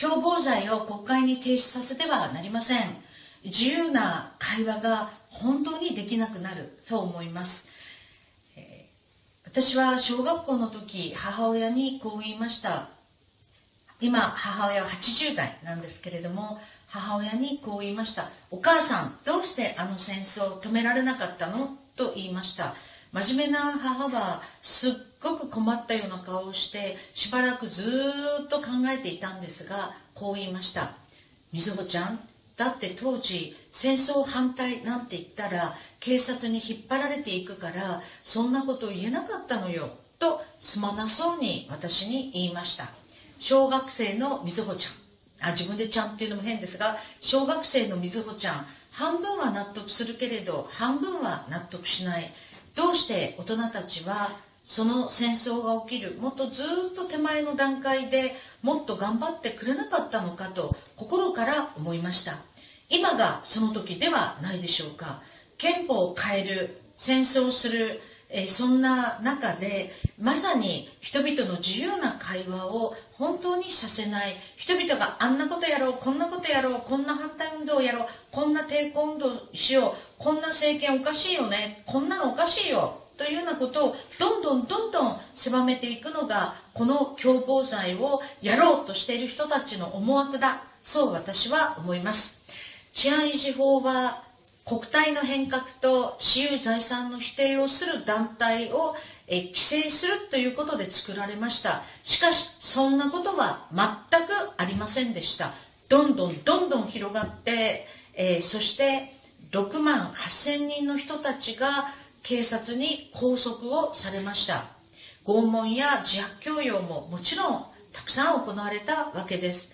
共謀罪を国会に提出させてはなりません。自由な会話が本当にできなくなる。そう思います。私は小学校の時母親にこう言いました。今母親は80代なんですけれども母親にこう言いました。お母さんどうしてあの戦争を止められなかったの？と言いました。真面目な母はすっごく困ったような顔をしてしばらくずっと考えていたんですがこう言いました。みずほちゃんだって当時戦争反対なんて言ったら警察に引っ張られていくからそんなこと言えなかったのよとすまなそうに私に言いました。小学生のみずほちゃん。あ自分でちゃんっていうのも変ですが小学生のみずほちゃん半分は納得するけれど半分は納得しない。どうして大人たちはその戦争が起きるもっとずっと手前の段階でもっと頑張ってくれなかったのかと心から思いました。今がその時ではないでしょうか。憲法を変える戦争するえそんな中でまさに人々の自由な会話を本当にさせない。人々があんなことやろうこんなことやろうこんな反対運動をやろうこんな抵抗運動しようこんな政権おかしいよねこんなのおかしいよというようなことをどんどんどんどん狭めていくのがこの共謀罪をやろうとしている人たちの思惑だ。そう私は思います。治安維持法は国体の変革と私有財産の否定をする団体を規制するということで作られました。しかしそんなことは全くありませんでした。どんどんどんどん広がって、えー、そして6万8000人の人たちが警察に拘束をされました。拷問や自白強要ももちろんたくさん行われたわけです。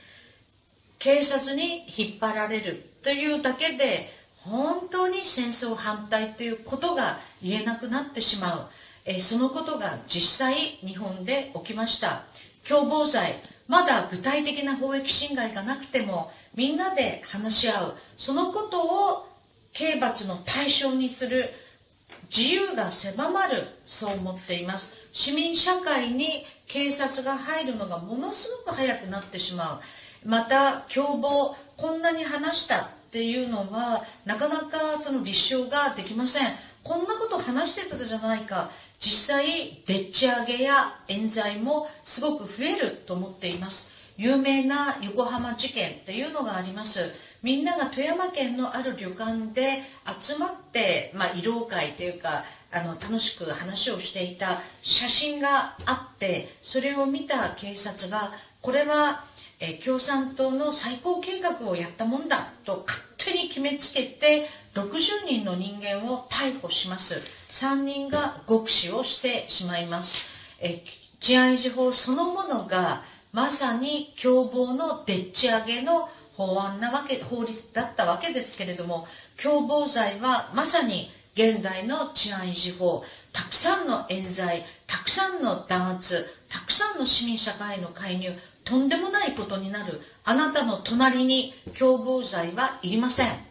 警察に引っ張られるというだけで本当に戦争反対ということが言えなくなってしまう、えそのことが実際日本で起きました。共謀罪。まだ具体的な法益侵害がなくてもみんなで話し合う。そのことを刑罰の対象にする。自由が狭まる。そう思っています。市民社会に警察が入るのがものすごく早くなってしまう。また共謀こんなに話した。っていうのはなかなかその立証ができません。こんなこと話してたじゃないか。実際でっち上げや冤罪もすごく増えると思っています。有名な横浜事件っていうのがあります。みんなが富山県のある旅館で集まって、まあ、慰労会というかあの楽しく話をしていた写真があってそれを見た警察がこれはえ共産党の最高計画をやったもんだと勝手に決めつけて60人の人間を逮捕します。3人が極死をしてしまいます。え治安維持法そのものがまさに共謀のでっち上げの法案なわけ法律だったわけですけれども共謀罪はまさに現代の治安維持法たくさんの冤罪たくさんの弾圧たくさんの市民社会の介入とんでもないことになる。あなたの隣に共謀罪はいりません。